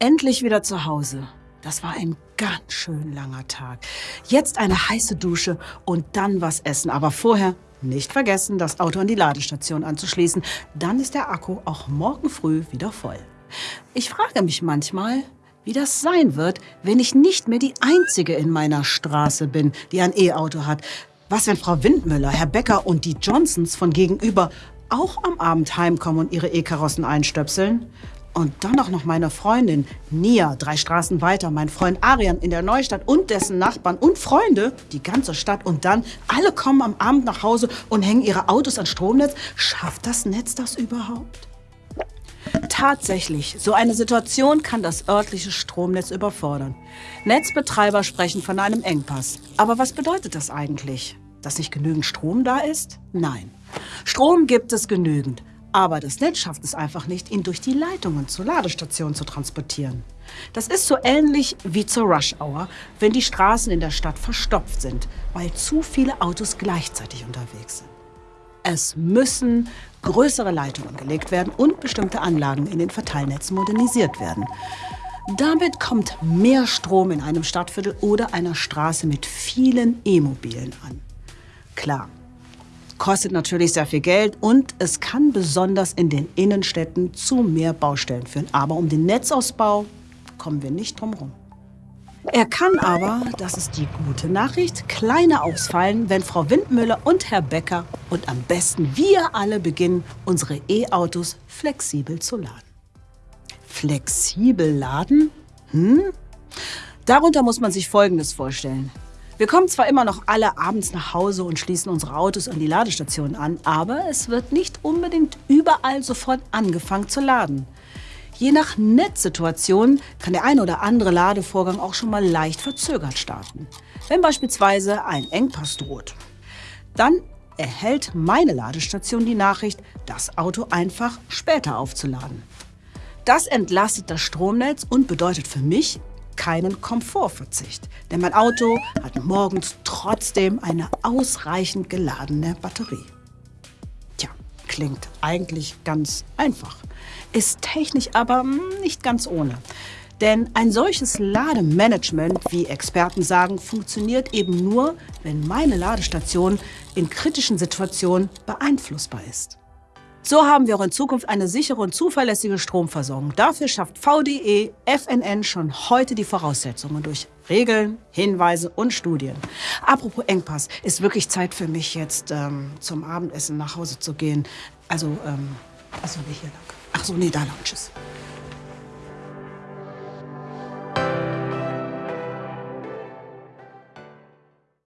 Endlich wieder zu Hause. Das war ein ganz schön langer Tag. Jetzt eine heiße Dusche und dann was essen. Aber vorher nicht vergessen, das Auto an die Ladestation anzuschließen. Dann ist der Akku auch morgen früh wieder voll. Ich frage mich manchmal, wie das sein wird, wenn ich nicht mehr die Einzige in meiner Straße bin, die ein E-Auto hat. Was, wenn Frau Windmüller, Herr Becker und die Johnsons von gegenüber auch am Abend heimkommen und ihre E-Karossen einstöpseln? Und dann auch noch meine Freundin Nia, drei Straßen weiter, mein Freund Arian in der Neustadt und dessen Nachbarn und Freunde, die ganze Stadt. Und dann alle kommen am Abend nach Hause und hängen ihre Autos ans Stromnetz. Schafft das Netz das überhaupt? Tatsächlich, so eine Situation kann das örtliche Stromnetz überfordern. Netzbetreiber sprechen von einem Engpass. Aber was bedeutet das eigentlich? Dass nicht genügend Strom da ist? Nein. Strom gibt es genügend. Aber das Netz schafft es einfach nicht, ihn durch die Leitungen zur Ladestation zu transportieren. Das ist so ähnlich wie zur Rush Hour, wenn die Straßen in der Stadt verstopft sind, weil zu viele Autos gleichzeitig unterwegs sind. Es müssen größere Leitungen gelegt werden und bestimmte Anlagen in den Verteilnetzen modernisiert werden. Damit kommt mehr Strom in einem Stadtviertel oder einer Straße mit vielen E-Mobilen an. Klar, kostet natürlich sehr viel Geld und es kann besonders in den Innenstädten zu mehr Baustellen führen. Aber um den Netzausbau kommen wir nicht drum herum. Er kann aber, das ist die gute Nachricht, kleiner ausfallen, wenn Frau Windmüller und Herr Becker und am besten wir alle beginnen, unsere E-Autos flexibel zu laden. Flexibel laden? Hm? Darunter muss man sich Folgendes vorstellen. Wir kommen zwar immer noch alle abends nach Hause und schließen unsere Autos an die Ladestationen an, aber es wird nicht unbedingt überall sofort angefangen zu laden. Je nach Netzsituation kann der ein oder andere Ladevorgang auch schon mal leicht verzögert starten. Wenn beispielsweise ein Engpass droht, dann erhält meine Ladestation die Nachricht, das Auto einfach später aufzuladen. Das entlastet das Stromnetz und bedeutet für mich keinen Komfortverzicht. Denn mein Auto hat morgens trotzdem eine ausreichend geladene Batterie. Tja, klingt eigentlich ganz einfach. Ist technisch aber nicht ganz ohne. Denn ein solches Lademanagement, wie Experten sagen, funktioniert eben nur, wenn meine Ladestation in kritischen Situationen beeinflussbar ist. So haben wir auch in Zukunft eine sichere und zuverlässige Stromversorgung. Dafür schafft VDE FNN schon heute die Voraussetzungen durch Regeln, Hinweise und Studien. Apropos Engpass, ist wirklich Zeit für mich jetzt ähm, zum Abendessen nach Hause zu gehen. Also, ähm, achso, nee, hier lang. Achso, nee, da lang, tschüss.